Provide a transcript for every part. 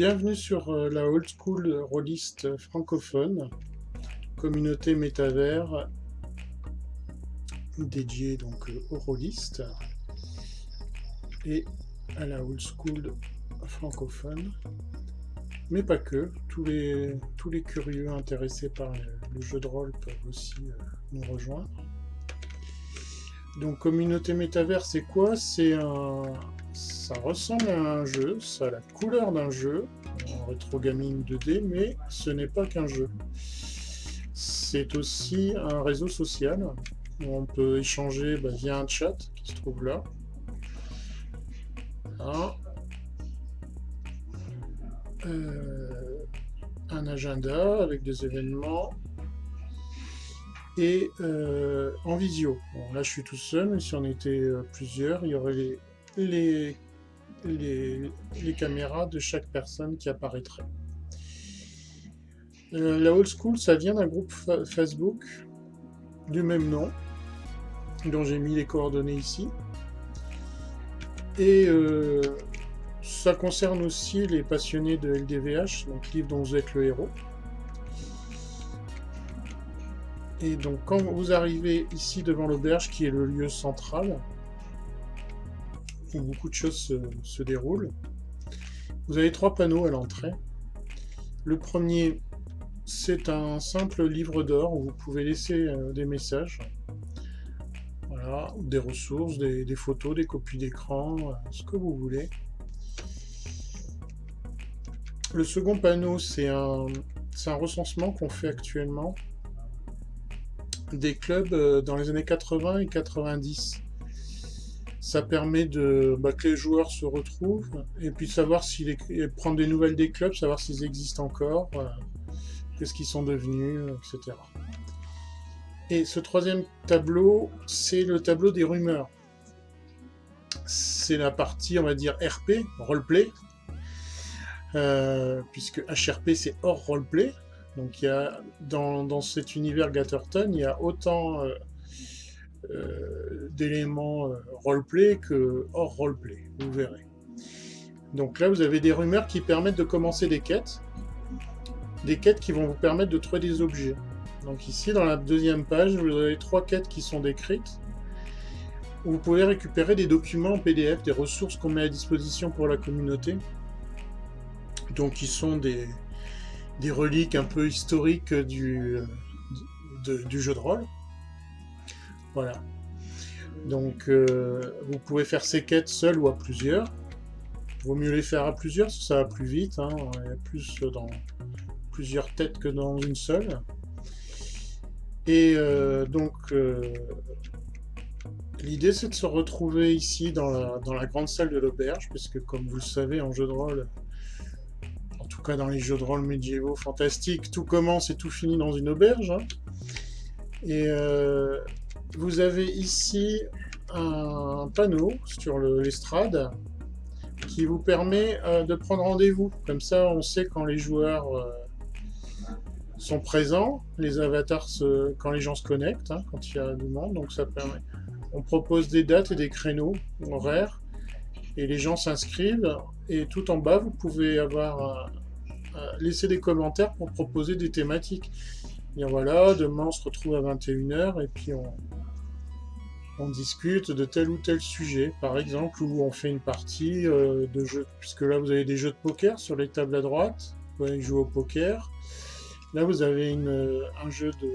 Bienvenue sur euh, la Old School Rolliste francophone, communauté métavers dédiée donc euh, aux rollistes et à la Old School francophone, mais pas que. Tous les, tous les curieux intéressés par le, jeu de rôle peuvent aussi euh, nous rejoindre. Donc communauté métavers, c'est quoi? C'est un, ça ressemble à un jeu, ça a la couleur d'un jeu, en rétro gaming 2D, mais ce n'est pas qu'un jeu. C'est aussi un réseau social où on peut échanger bah, via un chat qui se trouve là. Euh, un agenda avec des événements et euh, en visio. là je suis tout seul, mais si on était euh, plusieurs, il y aurait les les, caméras de chaque personne qui apparaîtrait. Euh, la old school, ça vient d'un groupe Facebook du même nom, dont j'ai mis les coordonnées ici. Et euh, ça concerne aussi les passionnés de LDVH, donc livre dont vous êtes le héros. Et donc quand vous arrivez ici devant l'auberge, qui est le lieu central, où beaucoup de choses se, déroulent. Vous avez trois panneaux à l'entrée. Le premier, c'est un simple livre d'or où vous pouvez laisser euh, des messages. Des ressources, des, photos, des copies d'écran, euh, ce que vous voulez. Le second panneau, c'est un, un recensement qu'on fait actuellement des clubs euh, dans les années 80 et 90 ça permet de bah, que les joueurs se retrouvent et puis savoir s'ils prendre des nouvelles des clubs, savoir s'ils existent encore, qu'est-ce qu'ils sont devenus, etc. Et ce troisième tableau, c'est le tableau des rumeurs. C'est la partie, on va dire, RP, roleplay, euh, puisque HRP c'est hors roleplay. Donc il y a, dans, cet univers Gatterton, il y a autant euh, euh, d'éléments euh, roleplay que hors roleplay, vous verrez. Donc là, vous avez des rumeurs qui permettent de commencer des quêtes, des quêtes qui vont vous permettre de trouver des objets. Donc ici, dans la deuxième page, vous avez trois quêtes qui sont décrites. vous pouvez récupérer des documents en PDF, des ressources qu'on met à disposition pour la communauté. Donc qui sont des, reliques un peu historiques euh, du jeu de rôle. Voilà. Donc, euh, vous pouvez faire ces quêtes seul ou à plusieurs. Vaut mieux les faire à plusieurs, ça va plus vite. Hein. Il y a plus dans plusieurs têtes que dans une seule. Et euh, donc, euh, l'idée c'est de se retrouver ici dans la, grande salle de l'auberge, puisque comme vous le savez, en jeu de rôle, en tout cas dans les jeux de rôle médiévaux fantastiques, tout commence et tout finit dans une auberge. Hein. Vous avez ici un panneau sur l'estrade qui vous permet euh, de prendre rendez-vous. Comme ça, on sait quand les joueurs euh, sont présents, les avatars, quand les gens se connectent, hein, quand il y a du monde. Donc ça permet. On propose des dates et des créneaux horaires et les gens s'inscrivent. Et tout en bas, vous pouvez avoir euh, laisser des commentaires pour proposer des thématiques. Et voilà, demain on se retrouve à 21h et puis on, on discute de tel ou tel sujet, par exemple, où on fait une partie euh, de jeu, puisque là vous avez des jeux de poker sur les tables à droite, vous pouvez jouer au poker. Là vous avez une, un jeu de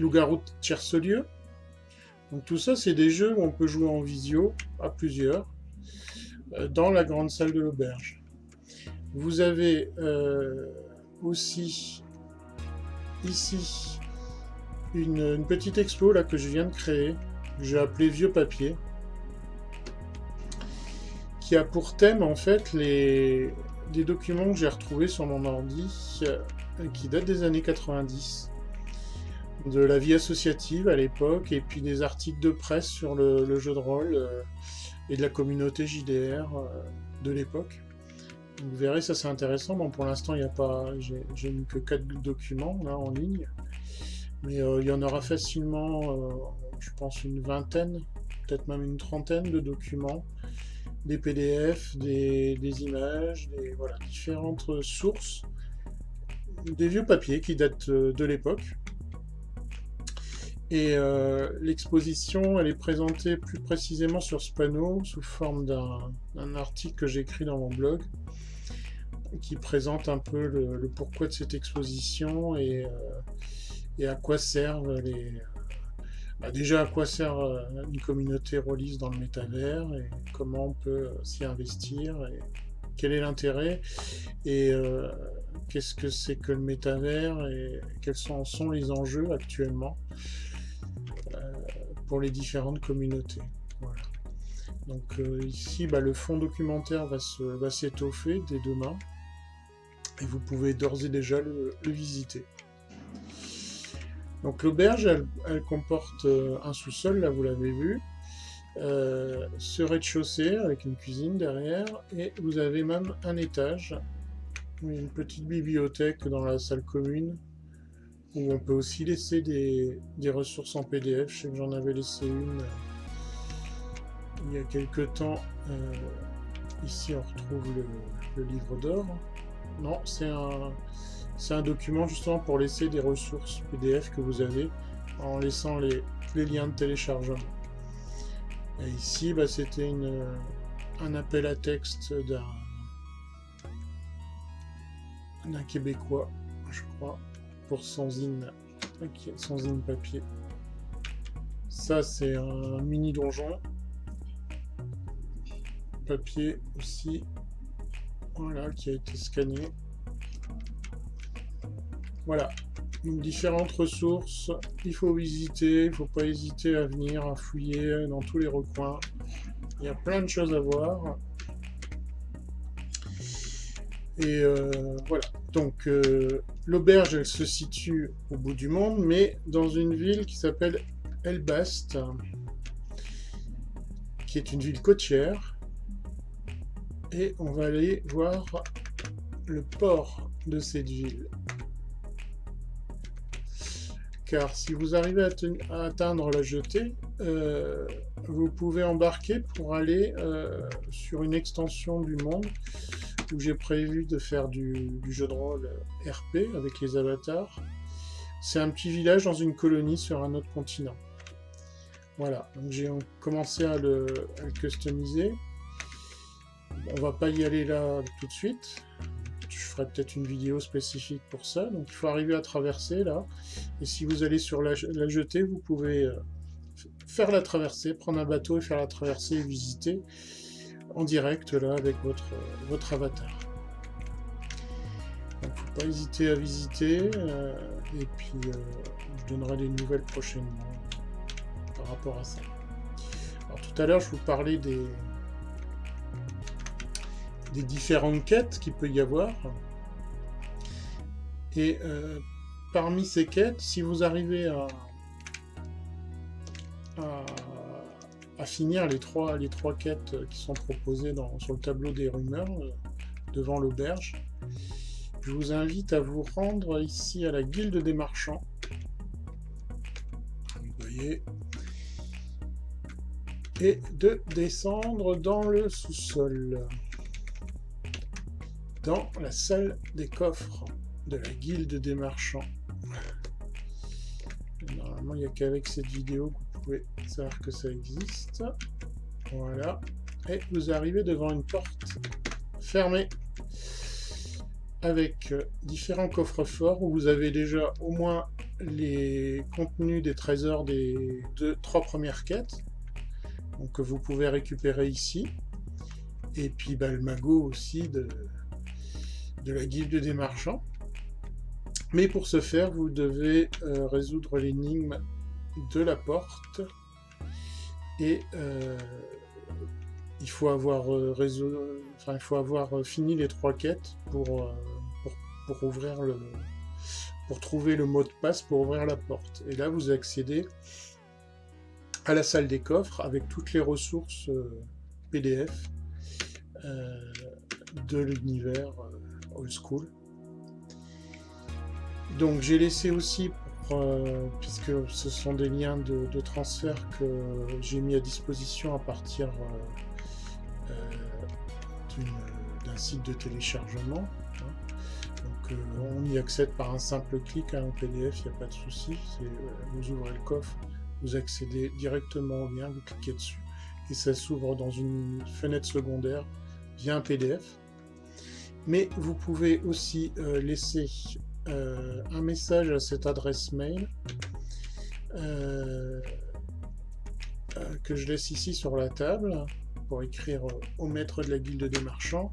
loup-garou de. Donc tout ça c'est des jeux où on peut jouer en visio, à plusieurs, euh, dans la grande salle de l'auberge. Vous avez euh, aussi ici une, petite expo là que je viens de créer, que j'ai appelé Vieux Papier, qui a pour thème en fait les, des documents que j'ai retrouvés sur mon ordi euh, qui datent des années 90 de la vie associative à l'époque et puis des articles de presse sur le, jeu de rôle euh, et de la communauté JDR euh, de l'époque. Vous verrez, ça c'est intéressant. Bon, pour l'instant, il n'y a pas, j'ai que 4 documents là en ligne. Mais euh, il y en aura facilement, euh, je pense, une vingtaine, peut-être même une trentaine de documents des PDF, des, images, des différentes sources, des vieux papiers qui datent euh, de l'époque. Et l'exposition, elle est présentée plus précisément sur ce panneau sous forme d'un article que j'ai écrit dans mon blog qui présente un peu le, pourquoi de cette exposition et, et à quoi servent les, bah, déjà, à quoi sert euh, une communauté release dans le métavers et comment on peut euh, s'y investir et quel est l'intérêt et euh, qu'est-ce que c'est que le métavers et quels sont, les enjeux actuellement pour les différentes communautés. Donc ici, bah, le fond documentaire va s'étoffer dès demain et vous pouvez d'ores et déjà le visiter. Donc l'auberge, elle, comporte euh, un sous-sol, là vous l'avez vu, euh, ce rez-de-chaussée avec une cuisine derrière, et vous avez même un étage, une petite bibliothèque dans la salle commune, où on peut aussi laisser des, ressources en PDF. Je sais que j'en avais laissé une euh, il y a quelques temps. ici on retrouve le livre d'or. Non, c'est un... C'est un document justement pour laisser des ressources PDF que vous avez en laissant les, liens de téléchargement. Et ici, bah, c'était un appel à texte d'un d'un Québécois, je crois, pour Sanzine, Sanzine papier. Ça, c'est un mini donjon. Papier aussi. Voilà, qui a été scanné. Voilà, différentes ressources, il faut visiter, il ne faut pas hésiter à venir, à fouiller dans tous les recoins. Il y a plein de choses à voir. Et euh, voilà, donc euh, l'auberge, se situe au bout du monde, mais dans une ville qui s'appelle Elbast, qui est une ville côtière. Et on va aller voir le port de cette ville car si vous arrivez à, atteindre la jetée, euh, vous pouvez embarquer pour aller euh, sur une extension du monde où j'ai prévu de faire du, jeu de rôle RP avec les avatars. C'est un petit village dans une colonie sur un autre continent. Voilà, donc j'ai commencé à le, à le customiser. On va pas y aller là tout de suite ferai peut-être une vidéo spécifique pour ça. Donc il faut arriver à traverser là. Et si vous allez sur la, jetée, vous pouvez euh, faire la traversée, prendre un bateau et faire la traversée et visiter en direct là avec votre, votre avatar. Donc faut pas hésiter à visiter. Euh, et puis euh, je donnerai des nouvelles prochainement par rapport à ça. Alors tout à l'heure je vous parlais des, des différentes quêtes qu'il peut y avoir. Et euh, parmi ces quêtes, si vous arrivez à, finir les trois, les trois quêtes qui sont proposées dans, sur le tableau des rumeurs, euh, devant l'auberge, je vous invite à vous rendre ici à la guilde des marchands. Vous voyez. Et de descendre dans le sous-sol dans la salle des coffres de la guilde des marchands. Normalement, il n'y a qu'avec cette vidéo que vous pouvez savoir que ça existe. Voilà. Et vous arrivez devant une porte fermée avec euh, différents coffres forts où vous avez déjà au moins les contenus des trésors des deux, trois premières quêtes donc que vous pouvez récupérer ici et puis bah, le magot aussi de, de la guilde des marchands. Mais pour ce faire, vous devez euh, résoudre l'énigme de la porte. Et euh, il faut avoir euh, enfin, il faut avoir fini les trois quêtes pour, pour, ouvrir le pour trouver le mot de passe pour ouvrir la porte. Et là, vous accédez à la salle des coffres avec toutes les ressources PDF de l'univers school. Donc j'ai laissé aussi, euh, puisque ce sont des liens de, transfert que j'ai mis à disposition à partir euh, euh, d'un site de téléchargement. Hein. Donc on y accède par un simple clic hein, en PDF, il n'y a pas de souci. Vous ouvrez le coffre, vous accédez directement au lien, vous cliquez dessus et ça s'ouvre dans une fenêtre secondaire via un PDF. Mais vous pouvez aussi euh, laisser euh, un message à cette adresse mail euh, que je laisse ici sur la table pour écrire au maître de la guilde des marchands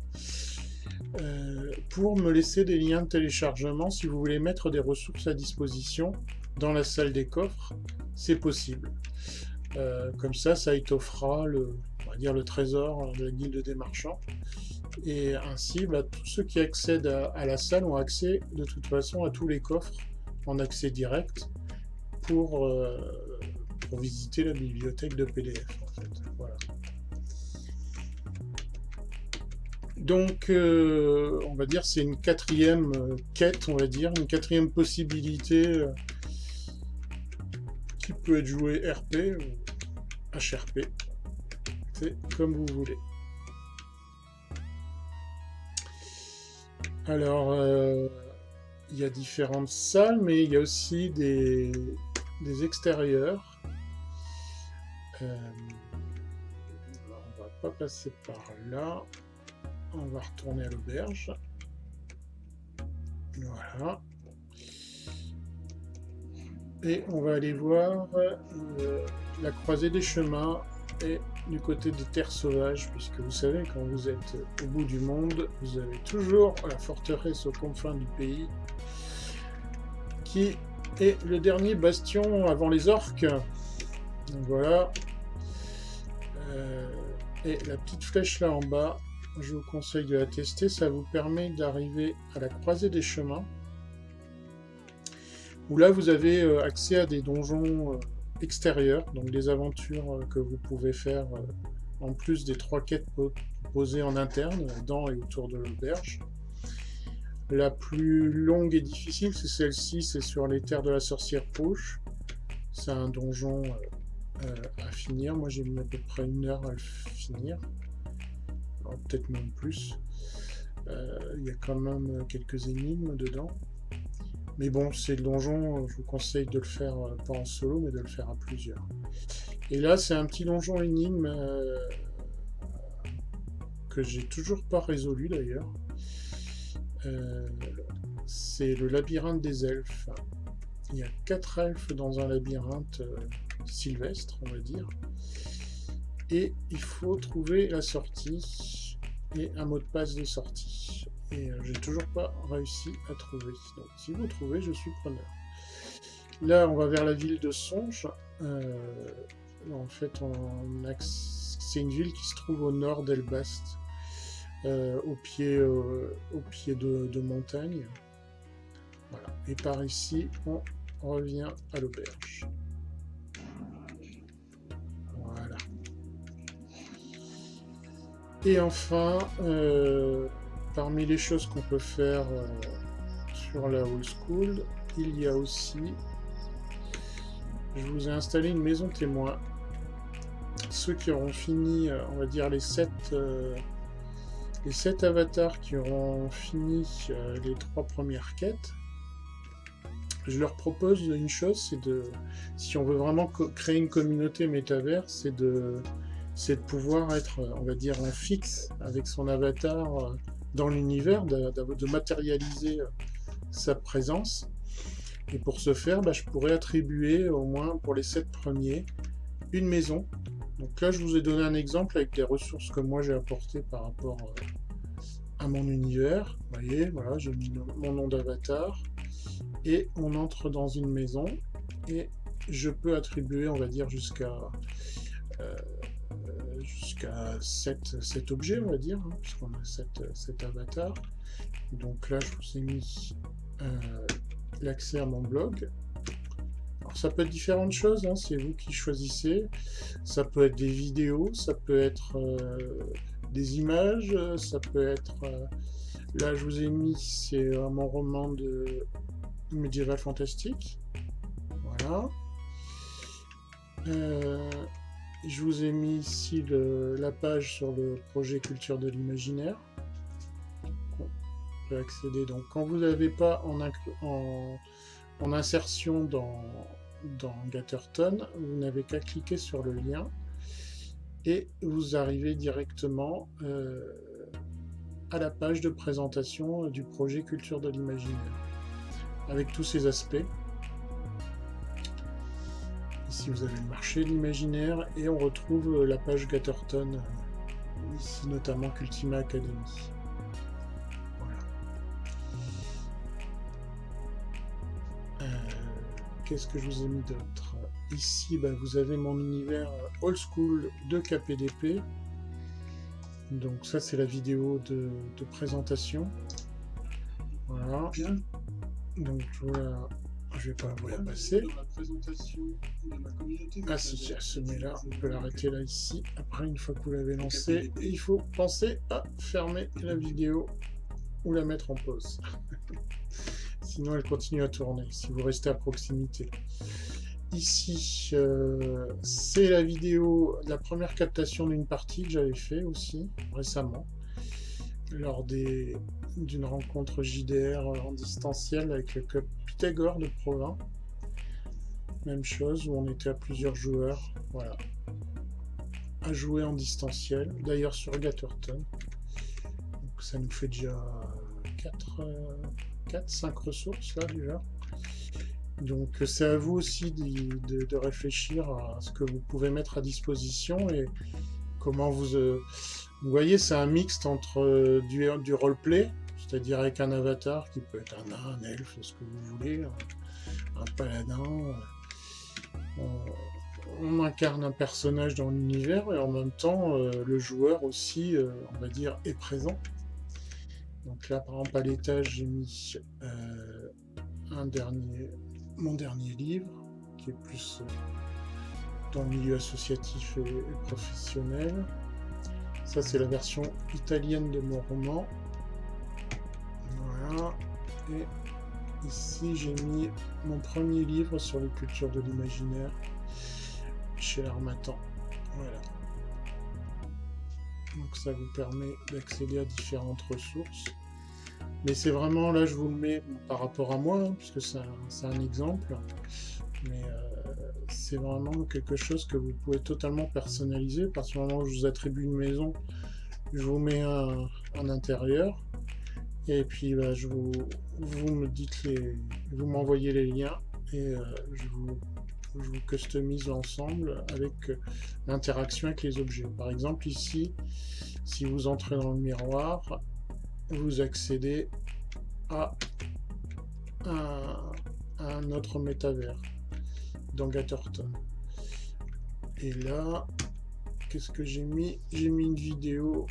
pour me laisser des liens de téléchargement si vous voulez mettre des ressources à disposition dans la salle des coffres, c'est possible. Comme ça, ça étoffera le, on va dire le trésor de la guilde des marchands. Et ainsi, bah, tous ceux qui accèdent à, la salle ont accès de toute façon à tous les coffres en accès direct pour, euh, visiter la bibliothèque de PDF. En fait. voilà. Donc, euh, on va dire, c'est une quatrième quête, on va dire, une quatrième possibilité qui peut être jouée RP ou HRP. C'est comme vous voulez. Alors, euh, il y a différentes salles, mais il y a aussi des, extérieurs. Euh, on va pas passer par là. On va retourner à l'auberge. Voilà. Et on va aller voir euh, la croisée des chemins du côté des terres sauvages, puisque vous savez, quand vous êtes au bout du monde, vous avez toujours la forteresse aux confins du pays, qui est le dernier bastion avant les orques. Voilà. Euh, et la petite flèche là en bas, je vous conseille de la tester, ça vous permet d'arriver à la croisée des chemins où là vous avez euh, accès à des donjons euh, extérieurs, donc des aventures euh, que vous pouvez faire en plus des trois quêtes posées en interne, dans et autour de l'auberge. La plus longue et difficile, c'est celle-ci, c'est sur les terres de la sorcière poche. C'est un donjon à finir. Moi, j'ai mis à peu près une heure à le finir. Peut-être même plus. Il y a quand même quelques énigmes dedans. Mais bon, c'est le donjon, je vous conseille de le faire euh, pas en solo, mais de le faire à plusieurs. Et là, c'est un petit donjon énigme euh, que j'ai toujours pas résolu d'ailleurs. Euh, c'est le labyrinthe des elfes. Il y a quatre elfes dans un labyrinthe sylvestre, on va dire. Et il faut trouver la sortie et un mot de passe de sortie et euh, j'ai toujours pas réussi à trouver. Donc si vous trouvez, je suis preneur. Là, on va vers la ville de Songe. Euh, en fait, c'est une ville qui se trouve au nord d'Elbast, euh, au pied, au pied de, de montagne. Voilà. Et par ici, on revient à l'auberge. Voilà. Et enfin, parmi les choses qu'on peut faire euh, sur la old school, il y a aussi, je vous ai installé une maison témoin. Ceux qui auront fini, euh, on va dire les 7 euh, les sept avatars qui auront fini les trois premières quêtes, je leur propose une chose, c'est de, si on veut vraiment créer une communauté métavers, c'est de, de pouvoir être, on va dire, en fixe avec son avatar dans l'univers, de, matérialiser euh, sa présence. Et pour ce faire, bah, je pourrais attribuer au moins pour les sept premiers une maison. Donc là, je vous ai donné un exemple avec des ressources que moi j'ai apportées par rapport euh, à mon univers. Vous voyez, voilà, j'ai mis mon nom d'avatar. Et on entre dans une maison. Et je peux attribuer, on va dire, jusqu'à euh, jusqu'à 7, 7, objets, on va dire, hein, puisqu'on a 7, avatars. Donc là, je vous ai mis euh, l'accès à mon blog. Alors ça peut être différentes choses, hein, c'est vous qui choisissez. Ça peut être des vidéos, ça peut être euh, des images, ça peut être... Euh, là, je vous ai mis, c'est mon roman de médiéval fantastique. Voilà. Je vous ai mis ici la page sur le projet Culture de l'imaginaire. Donc, quand vous n'avez pas en, insertion dans, Gatterton, vous n'avez qu'à cliquer sur le lien et vous arrivez directement euh, à la page de présentation du projet Culture de l'imaginaire avec tous ses aspects. Ici, vous avez le marché de l'imaginaire et on retrouve la page Gatterton, ici notamment Cultima Academy. Voilà. Euh, qu'est-ce que je vous ai mis d'autre? Ici, bah, vous avez mon univers old school de KPDP. Donc ça, c'est la vidéo de, de présentation. Voilà. Donc voilà je vais pas vous la passer. Ah si, j'ai ce là, on peut l'arrêter là ici. Après, une fois que vous l'avez lancé, il faut penser à fermer la vidéo ou la mettre en pause. Sinon, elle continue à tourner, si vous restez à proximité. Ici, euh, c'est la vidéo, la première captation d'une partie que j'avais fait aussi, récemment, lors d'une rencontre JDR en distanciel avec le club Pythagore de Provins. Même chose, où on était à plusieurs joueurs, voilà, à jouer en distanciel, d'ailleurs sur Gatterton. Donc ça nous fait déjà 4, 4 5 ressources là déjà. Donc c'est à vous aussi de, réfléchir à ce que vous pouvez mettre à disposition et comment vous... Euh, vous voyez, c'est un mixte entre euh, du roleplay, c'est-à-dire avec un avatar qui peut être un nain, un elfe, ce que vous voulez, un, paladin. Euh, on, incarne un personnage dans l'univers et en même temps, euh, le joueur aussi, euh, on va dire, est présent. Donc là, par exemple, à l'étage, j'ai mis un dernier, mon dernier livre, qui est plus dans le milieu associatif et professionnel. Ça, c'est la version italienne de mon roman. Et ici, j'ai mis mon premier livre sur les cultures de l'imaginaire chez l'Armatan. Voilà. Donc ça vous permet d'accéder à différentes ressources. Mais c'est vraiment, là je vous le mets par rapport à moi, hein, puisque c'est un, exemple. Mais euh, c'est vraiment quelque chose que vous pouvez totalement personnaliser. Parce que moment où je vous attribue une maison, je vous mets un, un intérieur. Et puis bah, je vous, me dites les, vous m'envoyez les liens et euh, je, vous, je, vous, customise l'ensemble avec euh, l'interaction avec les objets. Par exemple ici, si vous entrez dans le miroir, vous accédez à un, un autre métavers dans Gatterton. Et là, qu'est-ce que j'ai mis? J'ai mis une vidéo,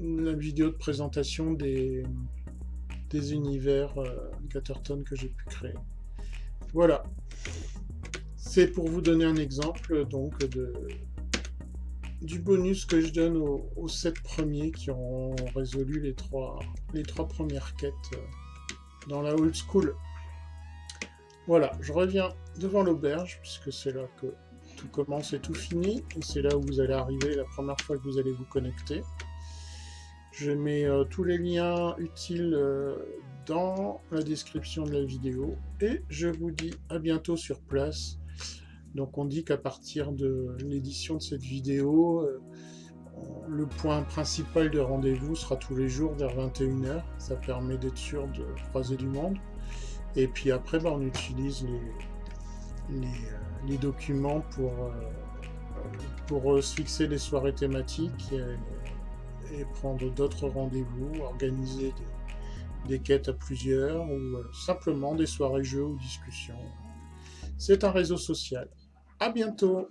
la vidéo de présentation des, des univers euh, que j'ai pu créer. Voilà. C'est pour vous donner un exemple donc de du bonus que je donne aux, aux 7 premiers qui ont résolu les trois, les trois premières quêtes euh, dans la old school. Voilà, je reviens devant l'auberge, puisque c'est là que tout commence et tout finit, et c'est là où vous allez arriver la première fois que vous allez vous connecter. Je mets euh, tous les liens utiles euh, dans la description de la vidéo et je vous dis à bientôt sur place. Donc on dit qu'à partir de l'édition de cette vidéo, euh, le point principal de rendez-vous sera tous les jours vers 21h. Ça permet d'être sûr de croiser du monde. Et puis après, bah, on utilise les, documents pour, pour se fixer des soirées thématiques prendre d'autres rendez-vous, organiser des, quêtes à plusieurs ou euh, simplement des soirées jeux ou discussions. C'est un réseau social. À bientôt